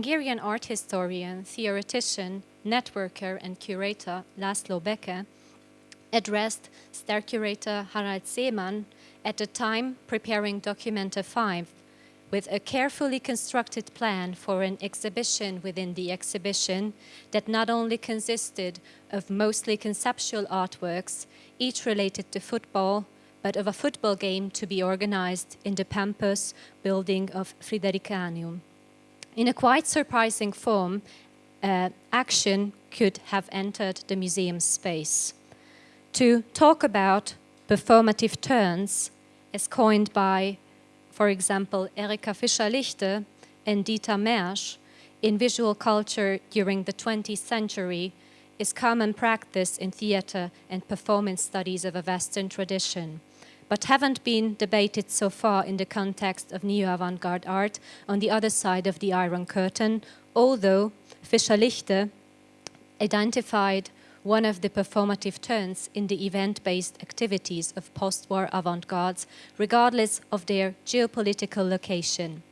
Hungarian art historian, theoretician, networker and curator Laszlo Beke addressed star curator Harald Szeemann at the time preparing Documenta 5 with a carefully constructed plan for an exhibition within the exhibition that not only consisted of mostly conceptual artworks, each related to football, but of a football game to be organized in the Pampus building of Fridericianum. In a quite surprising form, uh, action could have entered the museum space. To talk about performative turns, as coined by, for example, Erika Fischer-Lichte and Dieter Mersch, in visual culture during the 20th century is common practice in theater and performance studies of a Western tradition but haven't been debated so far in the context of neo-avant-garde art on the other side of the Iron Curtain, although Fischer-Lichte identified one of the performative turns in the event-based activities of post-war avant-gardes, regardless of their geopolitical location.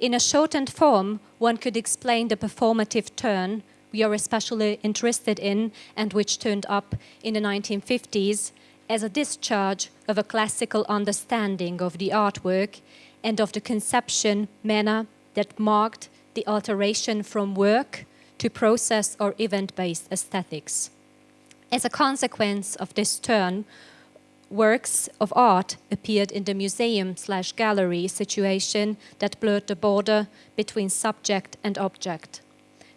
In a shortened form, one could explain the performative turn we are especially interested in and which turned up in the 1950s as a discharge of a classical understanding of the artwork and of the conception manner that marked the alteration from work to process or event-based aesthetics. As a consequence of this turn, works of art appeared in the museum slash gallery situation that blurred the border between subject and object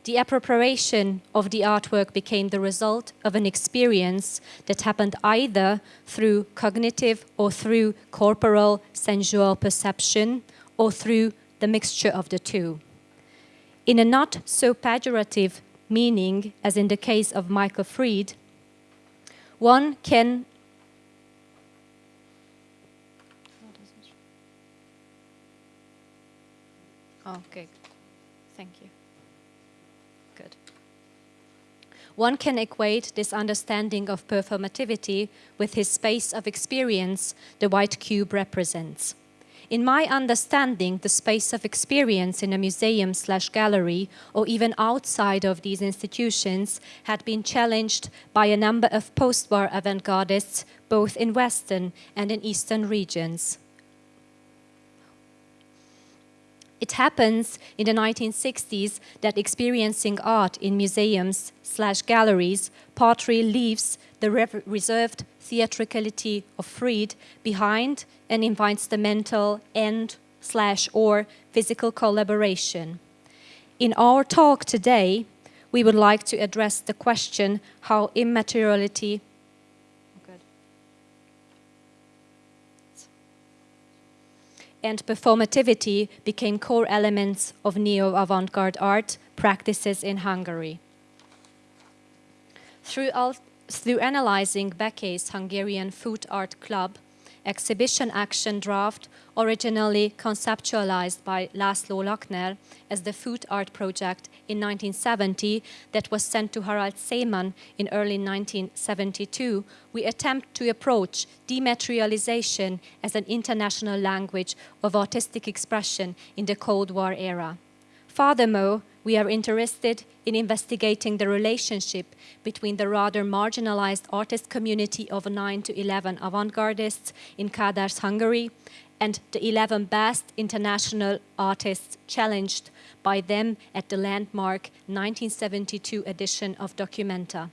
the appropriation of the artwork became the result of an experience that happened either through cognitive or through corporal sensual perception or through the mixture of the two. In a not so pejorative meaning, as in the case of Michael Fried, one can oh, Okay, one can equate this understanding of performativity with his space of experience the white cube represents. In my understanding, the space of experience in a museum slash gallery or even outside of these institutions had been challenged by a number of post-war avant-gardists both in Western and in Eastern regions. It happens in the 1960s that experiencing art in museums slash galleries partly leaves the reserved theatricality of Fried behind and invites the mental and slash or physical collaboration. In our talk today, we would like to address the question how immateriality and performativity became core elements of neo-avant-garde art practices in Hungary. Through, through analyzing Beke's Hungarian Food Art Club, exhibition action draft originally conceptualized by Laszlo Lakner as the food art project in 1970 that was sent to Harald Szeemann in early 1972, we attempt to approach dematerialization as an international language of artistic expression in the Cold War era. Furthermore, we are interested in investigating the relationship between the rather marginalized artist community of 9 to 11 avant-gardists in Kadar's Hungary and the 11 best international artists challenged by them at the landmark 1972 edition of Documenta.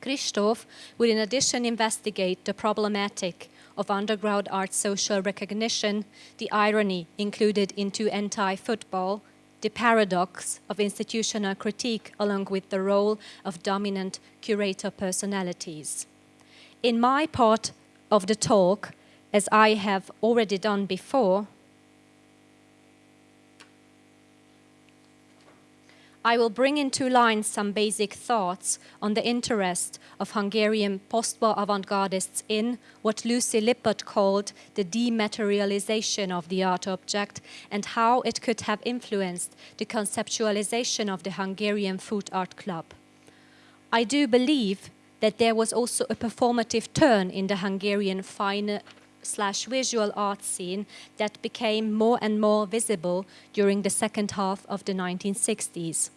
Christoph will in addition investigate the problematic of underground art social recognition, the irony included into anti-football, the paradox of institutional critique along with the role of dominant curator personalities. In my part of the talk, as I have already done before, I will bring in two lines some basic thoughts on the interest of Hungarian post-war avant-gardists in what Lucy Lippard called the dematerialization of the art object and how it could have influenced the conceptualization of the Hungarian Food Art Club. I do believe that there was also a performative turn in the Hungarian fine slash visual art scene that became more and more visible during the second half of the 1960s.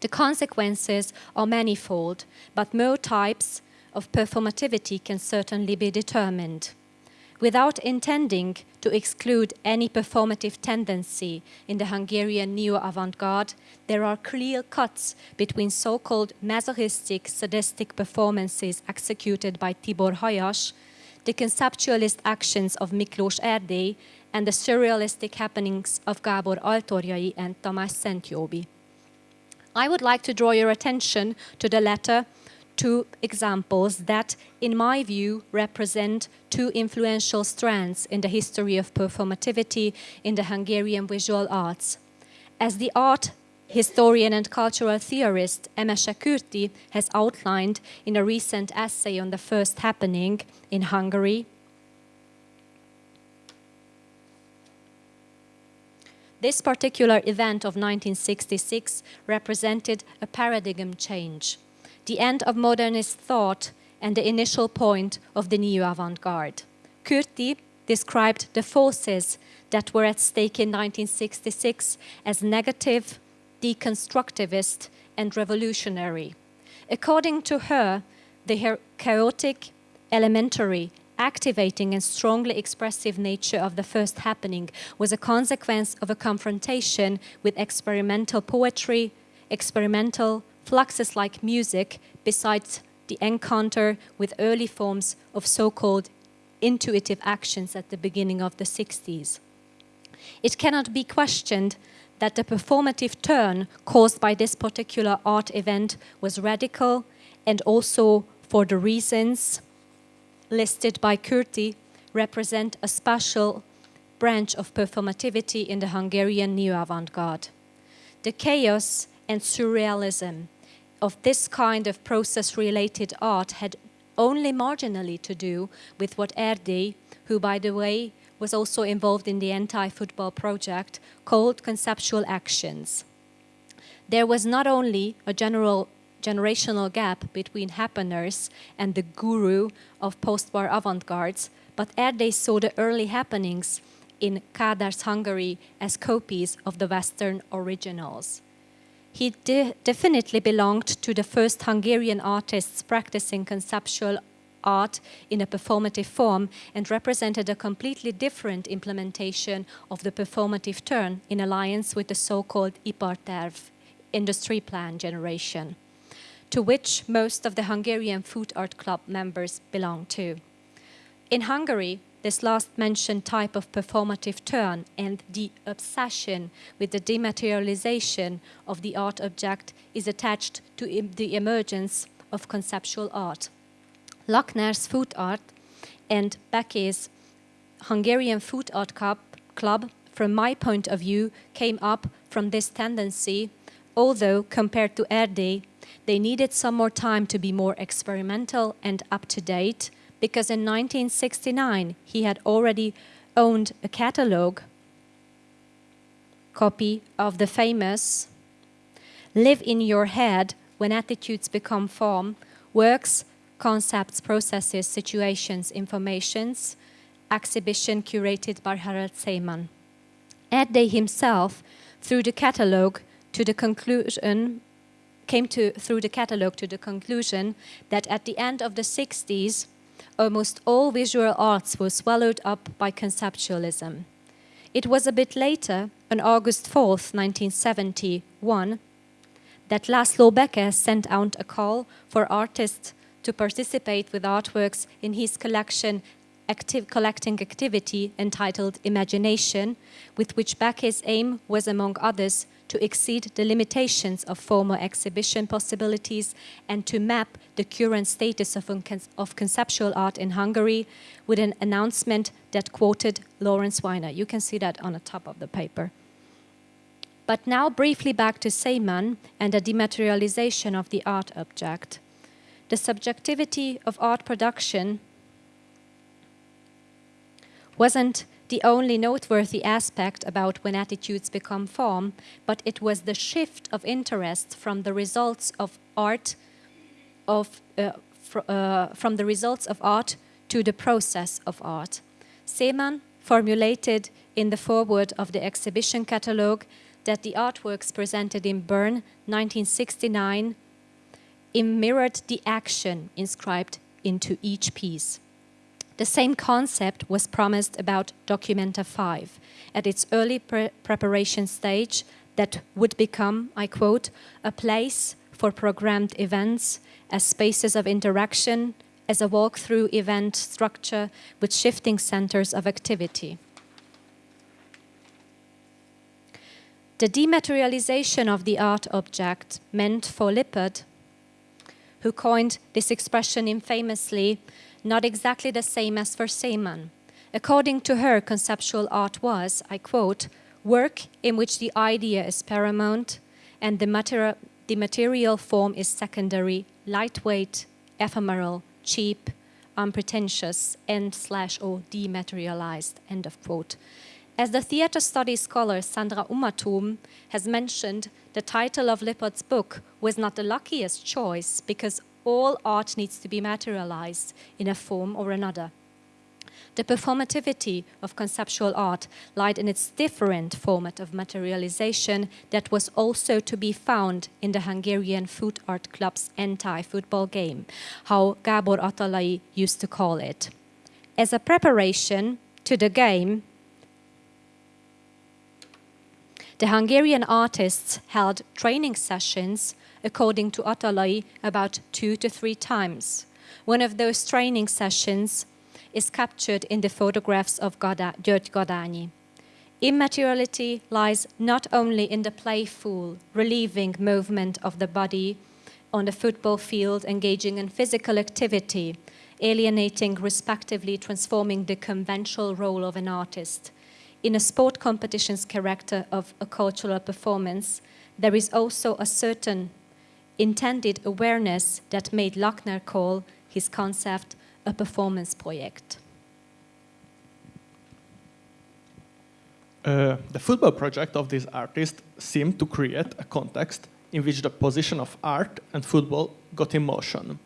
The consequences are manifold, but more types of performativity can certainly be determined. Without intending to exclude any performative tendency in the Hungarian neo-avant-garde, there are clear cuts between so-called masochistic, sadistic performances executed by Tibor Hajas, the conceptualist actions of Miklós Erdély, and the surrealistic happenings of Gábor Altorjai and Tamás Szentjóby. I would like to draw your attention to the latter two examples that, in my view, represent two influential strands in the history of performativity in the Hungarian visual arts. As the art historian and cultural theorist Emese Kürti has outlined in a recent essay on the first happening in Hungary, This particular event of 1966 represented a paradigm change the end of modernist thought and the initial point of the new avant-garde. Kürti described the forces that were at stake in 1966 as negative, deconstructivist, and revolutionary. According to her, the chaotic, elementary, activating and strongly expressive nature of the first happening was a consequence of a confrontation with experimental poetry, experimental Fluxus like music besides the encounter with early forms of so-called intuitive actions at the beginning of the 60s. It cannot be questioned that the performative turn caused by this particular art event was radical and also for the reasons listed by Kürti represent a special branch of performativity in the Hungarian neo-avant-garde. The chaos and surrealism of this kind of process-related art had only marginally to do with what Erdély, who by the way was also involved in the anti-football project, called conceptual actions. There was not only a general generational gap between happeners and the guru of post-war avant-gardes, but Erdély saw the early happenings in Kádár's Hungary as copies of the Western originals. He de definitely belonged to the first Hungarian artists practicing conceptual art in a performative form and represented a completely different implementation of the performative turn in alliance with the so-called Iparterv industry plan generation, to which most of the Hungarian Food Art Club members belong to. In Hungary, this last mentioned type of performative turn and the obsession with the dematerialization of the art object is attached to the emergence of conceptual art. Lakner's food art and Beke's Hungarian Food Art Club, Club, from my point of view, came up from this tendency, although compared to Erdély, they needed some more time to be more experimental and up-to-date, because in 1969 he had already owned a catalog copy of the famous Live in Your Head When Attitudes Become Form, Works, Concepts, Processes, Situations, Informations, exhibition curated by Harald Szeemann. Erdély himself, through the catalog, to the conclusion came to through the catalog to the conclusion that at the end of the 60s almost all visual arts were swallowed up by conceptualism. It was a bit later, on August 4th, 1971, that Laszlo Beke sent out a call for artists to participate with artworks in his collection active collecting activity entitled Imagination, with which Beke's aim was, among others, to exceed the limitations of former exhibition possibilities and to map the current status of, of conceptual art in Hungary with an announcement that quoted Lawrence Weiner. You can see that on the top of the paper. But now briefly back to Szeemann and the dematerialization of the art object. The subjectivity of art production wasn't the only noteworthy aspect about when attitudes become form, but it was the shift of interest from the results of art of uh, uh, from the results of art to the process of art. Szeemann formulated in the foreword of the exhibition catalogue that the artworks presented in Bern 1969 mirrored the action inscribed into each piece. The same concept was promised about Documenta 5 at its early pre preparation stage that would become, I quote, a place for programmed events as spaces of interaction, as a walk-through event structure with shifting centers of activity. The dematerialization of the art object meant for Lippard, who coined this expression infamously, not exactly the same as for Szeemann. According to her, conceptual art was, I quote, work in which the idea is paramount and the, the material form is secondary, lightweight, ephemeral, cheap, unpretentious, and slash or dematerialized, end of quote. As the theater studies scholar Sandra Umathum has mentioned, the title of Lippard's book was not the luckiest choice because all art needs to be materialized in a form or another. The performativity of conceptual art lied in its different format of materialization that was also to be found in the Hungarian Foot Art Club's anti-football game, how Gábor Attalai used to call it. As a preparation to the game, the Hungarian artists held training sessions, according to Attalai, about two to three times. One of those training sessions is captured in the photographs of György Gadányi. Immateriality lies not only in the playful, relieving movement of the body on the football field, engaging in physical activity, alienating, respectively transforming the conventional role of an artist. In a sport competition's character of a cultural performance, there is also a certain intended awareness that made Lakner call his concept a performance project. Uh, the football project of this artist seemed to create a context in which the position of art and football got in motion.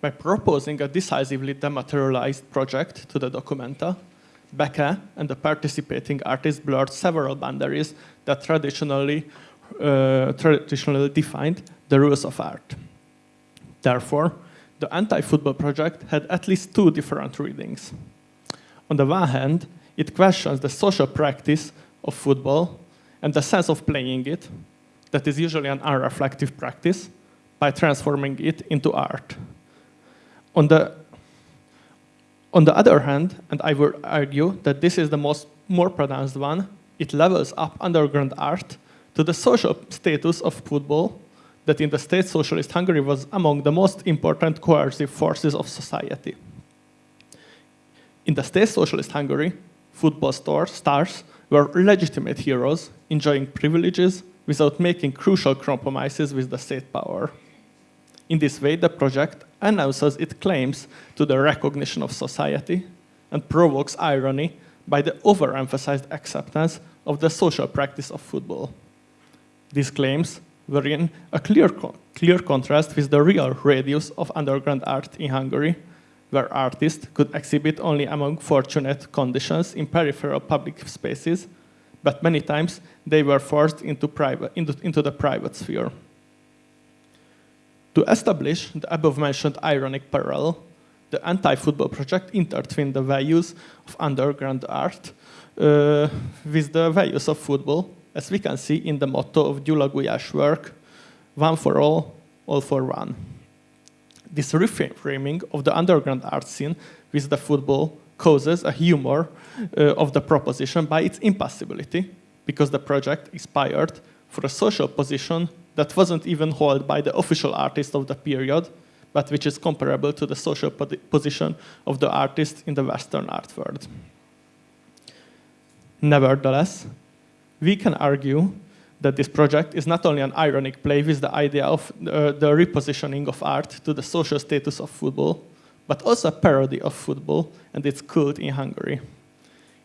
By proposing a decisively dematerialized project to the Documenta, Beke and the participating artists blurred several boundaries that traditionally, uh, traditionally defined the rules of art. Therefore, the anti-football project had at least two different readings. On the one hand, it questions the social practice of football and the sense of playing it, that is usually an unreflective practice, by transforming it into art. On the, on the other hand, and I would argue that this is the most more pronounced one, it levels up underground art to the social status of football that in the state socialist Hungary was among the most important coercive forces of society. In the state socialist Hungary, football stars, stars were legitimate heroes, enjoying privileges without making crucial compromises with the state power. In this way, the project announces its claims to the recognition of society and provokes irony by the overemphasized acceptance of the social practice of football. These claims were in a clear, clear contrast with the real radius of underground art in Hungary, where artists could exhibit only among fortunate conditions in peripheral public spaces, but many times they were forced into, private, into, into the private sphere. To establish the above-mentioned ironic parallel, the anti-football project intertwined the values of underground art uh, with the values of football as we can see in the motto of Gyula Gulyás work, one for all, all for one. This reframing of the underground art scene with the football causes a humor uh, of the proposition by its impossibility, because the project expired for a social position that wasn't even held by the official artist of the period, but which is comparable to the social position of the artist in the Western art world. Nevertheless, we can argue that this project is not only an ironic play with the idea of uh, the repositioning of art to the social status of football, but also a parody of football and its cult in Hungary.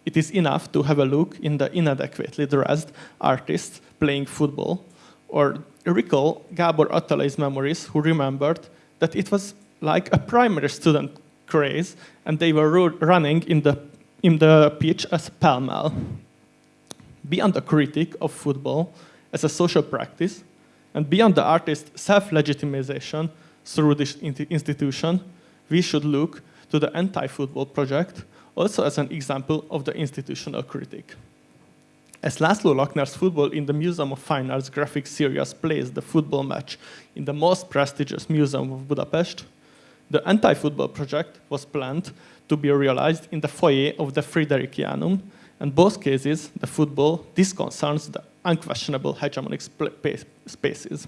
It is enough to have a look in the inadequately dressed artists playing football, or recall Gábor Attalai's memories, who remembered that it was like a primary student craze, and they were running in the in the pitch as pell-mell. Beyond the critique of football as a social practice, and beyond the artist's self-legitimization through this institution, we should look to the anti-football project also as an example of the institutional critique. As Laszlo Lakner's Football in the Museum of Fine Arts graphic series plays the football match in the most prestigious museum of Budapest, the anti-football project was planned to be realized in the foyer of the Fridericianum, and both cases, the football, this concerns the unquestionable hegemonic spaces.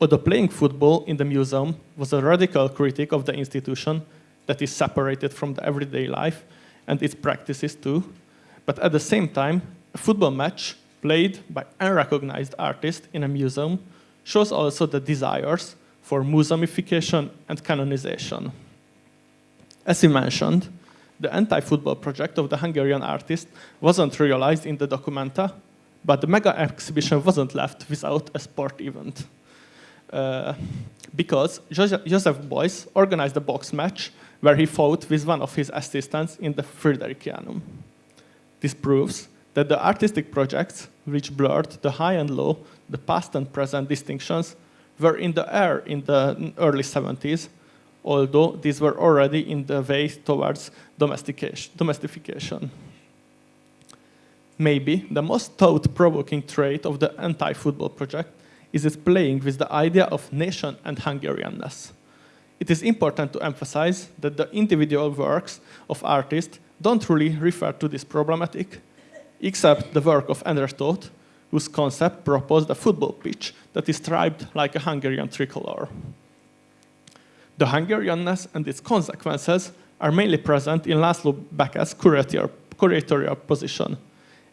Although playing football in the museum was a radical critique of the institution that is separated from the everyday life and its practices too, but at the same time, a football match played by unrecognized artists in a museum shows also the desires for museumification and canonization. As we mentioned, the anti-football project of the Hungarian artist wasn't realized in the documenta, but the mega exhibition wasn't left without a sport event. Uh, because Joseph Beuys organized a box match where he fought with one of his assistants in the Fridericianum. This proves that the artistic projects, which blurred the high and low, the past and present distinctions, were in the air in the early 70s, although these were already in the way towards domestication. Maybe the most thought-provoking trait of the anti-football project is its playing with the idea of nation and Hungarianness. It is important to emphasize that the individual works of artists don't really refer to this problematic, except the work of Endre Tót, whose concept proposed a football pitch that is striped like a Hungarian tricolor. The Hungarianness and its consequences are mainly present in Laszlo Beke's curatorial, curatorial position.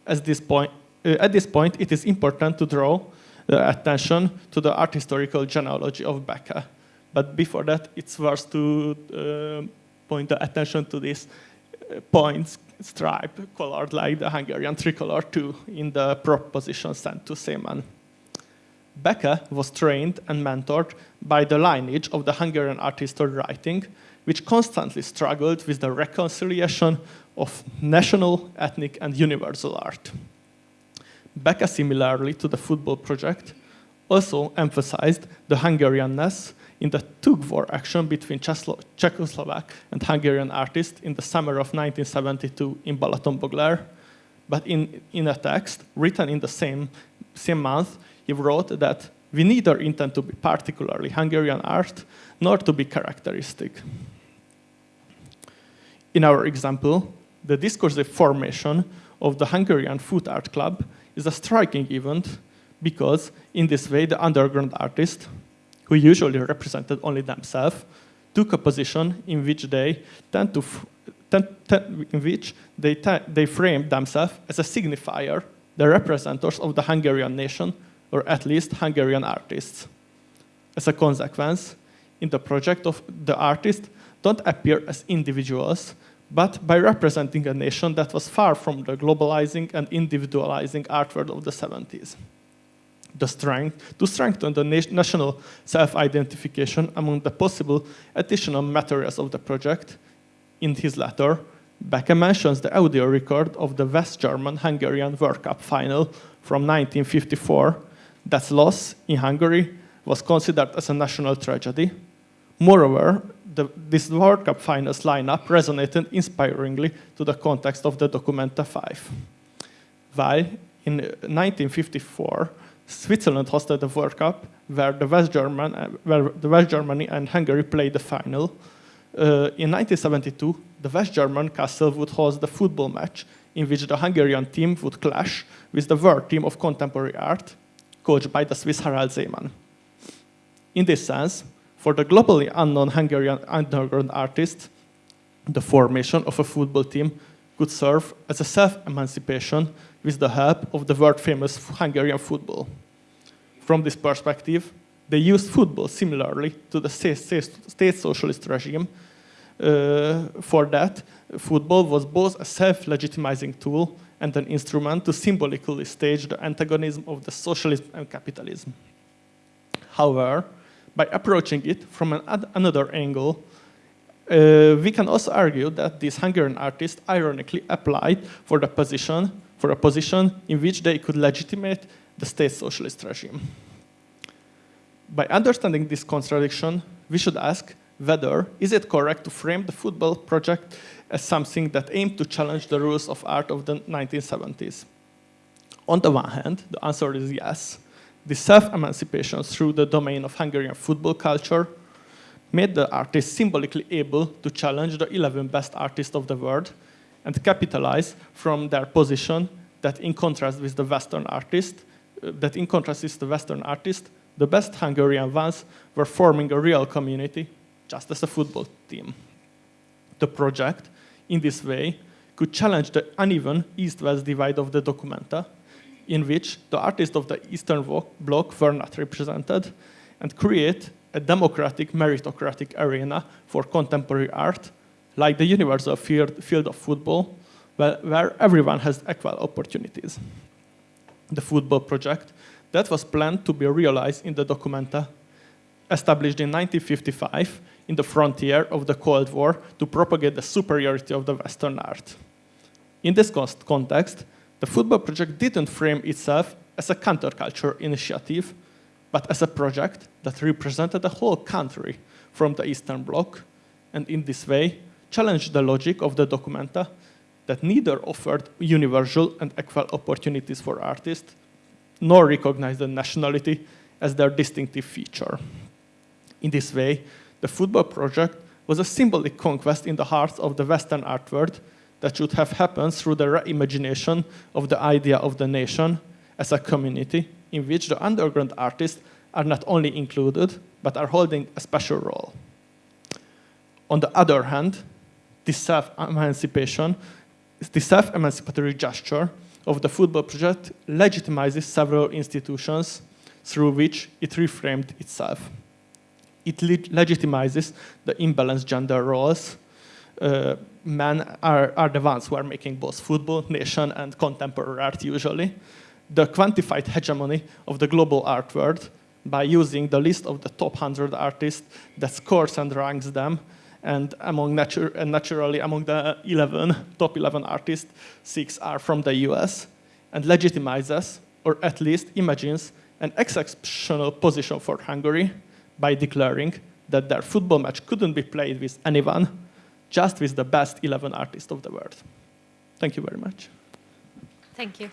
This point, uh, at this point, it is important to draw the attention to the art historical genealogy of Beke. But before that, it's worth to uh, point the attention to this uh, points stripe colored like the Hungarian tricolor too in the proposition sent to Szeemann. Beke was trained and mentored by the lineage of the Hungarian art history writing, which constantly struggled with the reconciliation of national, ethnic, and universal art. Beke, similarly to the football project, also emphasized the Hungarianness in the tug-war action between Czechoslovak and Hungarian artists in the summer of 1972 in Balatonboglár. But in, in a text written in the same, same month, he wrote that we neither intend to be particularly Hungarian art, nor to be characteristic. In our example, the discursive formation of the Hungarian Foot Art Club is a striking event because in this way the underground artists, who usually represented only themselves, took a position in which they tend to in which they, they framed themselves as a signifier, the representatives of the Hungarian nation, or at least Hungarian artists. As a consequence, in the project of the artist, don't appear as individuals, but by representing a nation that was far from the globalizing and individualizing art world of the 70s. The strength, to strengthen the national self-identification among the possible additional materials of the project, in his letter, Beke mentions the audio record of the West German Hungarian World Cup final from 1954 that loss in Hungary was considered as a national tragedy. Moreover, the, this World Cup finals lineup resonated inspiringly to the context of the Documenta 5. While in 1954, Switzerland hosted the World Cup, where the West, German, where the West Germany and Hungary played the final. Uh, in 1972, the West German Kassel would host the football match in which the Hungarian team would clash with the world team of contemporary art, coached by the Swiss Harald Szeemann. In this sense, for the globally unknown Hungarian underground artist, the formation of a football team could serve as a self-emancipation with the help of the world-famous Hungarian football. From this perspective, they used football similarly to the state socialist regime. Uh, for that, football was both a self-legitimizing tool and an instrument to symbolically stage the antagonism of the socialism and capitalism. However, by approaching it from an another angle, Uh, we can also argue that these Hungarian artists ironically applied for the position, for a position in which they could legitimate the state socialist regime. By understanding this contradiction, we should ask whether is it correct to frame the football project as something that aimed to challenge the rules of art of the 1970s. On the one hand, the answer is yes. The self-emancipation through the domain of Hungarian football culture made the artist symbolically able to challenge the 11 best artists of the world and capitalize from their position that in contrast with the Western artist, uh, that in contrast with the Western artist, the best Hungarian ones were forming a real community, just as a football team. The project, in this way, could challenge the uneven East-West divide of the documenta, in which the artists of the Eastern Bloc were not represented, and create a democratic, meritocratic arena for contemporary art, like the universal field, of football, where, where everyone has equal opportunities. The football project that was planned to be realized in the Documenta, established in 1955 in the frontier of the Cold War to propagate the superiority of the Western art. In this context, the football project didn't frame itself as a counterculture initiative, but as a project that represented the whole country from the Eastern Bloc, and in this way challenged the logic of the documenta that neither offered universal and equal opportunities for artists, nor recognized the nationality as their distinctive feature. In this way, the football project was a symbolic conquest in the hearts of the Western art world that should have happened through the reimagination of the idea of the nation as a community in which the underground artists are not only included, but are holding a special role. On the other hand, this self-emancipation, this self-emancipatory gesture of the football project legitimizes several institutions through which it reframed itself. It le legitimizes the imbalanced gender roles. Uh, men are, are the ones who are making both football, nation, and contemporary art usually the quantified hegemony of the global art world by using the list of the top 100 artists that scores and ranks them. And among natu and naturally, among the 11, top 11 artists, six are from the US, and legitimizes, or at least imagines, an exceptional position for Hungary by declaring that their football match couldn't be played with anyone, just with the best 11 artists of the world. Thank you very much. Thank you.